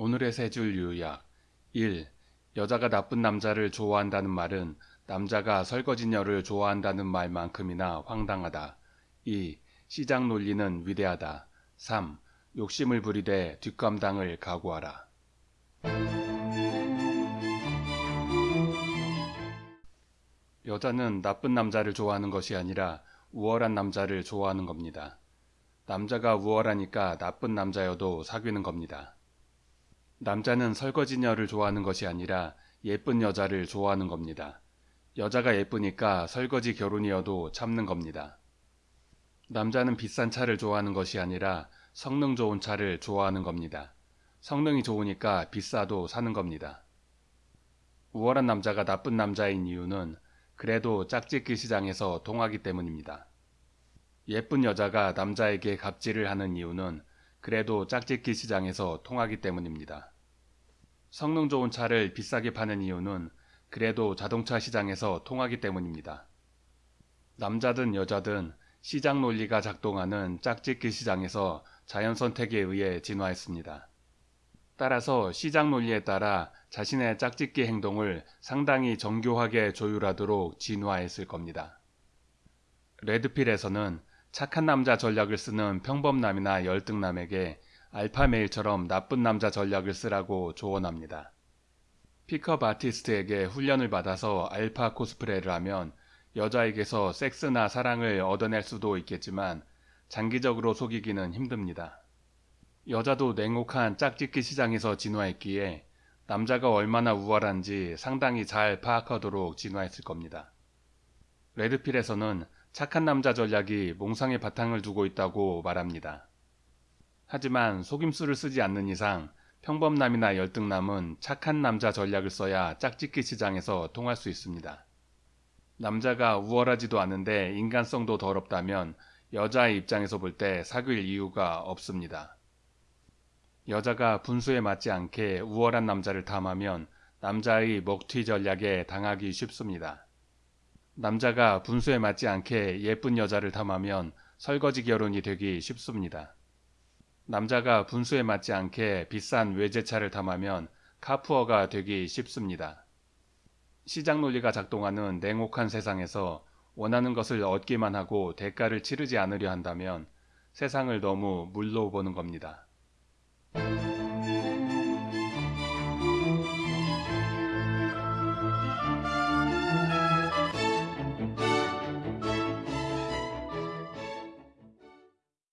오늘의 세 줄 요약 1. 여자가 나쁜 남자를 좋아한다는 말은 남자가 설거지녀를 좋아한다는 말만큼이나 황당하다. 2. 시장 논리는 위대하다. 3. 욕심을 부리되 뒷감당을 각오하라. 여자는 나쁜 남자를 좋아하는 것이 아니라 우월한 남자를 좋아하는 겁니다. 남자가 우월하니까 나쁜 남자여도 사귀는 겁니다. 남자는 설거지녀를 좋아하는 것이 아니라 예쁜 여자를 좋아하는 겁니다. 여자가 예쁘니까 설거지 결혼이어도 참는 겁니다. 남자는 비싼 차를 좋아하는 것이 아니라 성능 좋은 차를 좋아하는 겁니다. 성능이 좋으니까 비싸도 사는 겁니다. 우월한 남자가 나쁜 남자인 이유는 그래도 짝짓기 시장에서 통하기 때문입니다. 예쁜 여자가 남자에게 갑질을 하는 이유는 그래도 짝짓기 시장에서 통하기 때문입니다. 성능 좋은 차를 비싸게 파는 이유는 그래도 자동차 시장에서 통하기 때문입니다. 남자든 여자든 시장 논리가 작동하는 짝짓기 시장에서 자연 선택에 의해 진화했습니다. 따라서 시장 논리에 따라 자신의 짝짓기 행동을 상당히 정교하게 조율하도록 진화했을 겁니다. 레드필에서는 착한 남자 전략을 쓰는 평범남이나 열등남에게 알파메일처럼 나쁜 남자 전략을 쓰라고 조언합니다. 픽업 아티스트에게 훈련을 받아서 알파 코스프레를 하면 여자에게서 섹스나 사랑을 얻어낼 수도 있겠지만 장기적으로 속이기는 힘듭니다. 여자도 냉혹한 짝짓기 시장에서 진화했기에 남자가 얼마나 우월한지 상당히 잘 파악하도록 진화했을 겁니다. 레드필에서는 착한 남자 전략이 몽상의 바탕을 두고 있다고 말합니다. 하지만 속임수를 쓰지 않는 이상 평범남이나 열등남은 착한 남자 전략을 써야 짝짓기 시장에서 통할 수 있습니다. 남자가 우월하지도 않은데 인간성도 더럽다면 여자의 입장에서 볼 때 사귈 이유가 없습니다. 여자가 분수에 맞지 않게 우월한 남자를 탐하면 남자의 먹튀 전략에 당하기 쉽습니다. 남자가 분수에 맞지 않게 예쁜 여자를 탐하면 설거지 결혼이 되기 쉽습니다. 남자가 분수에 맞지 않게 비싼 외제차를 탐하면 카푸어가 되기 쉽습니다. 시장 논리가 작동하는 냉혹한 세상에서 원하는 것을 얻기만 하고 대가를 치르지 않으려 한다면 세상을 너무 물로 보는 겁니다.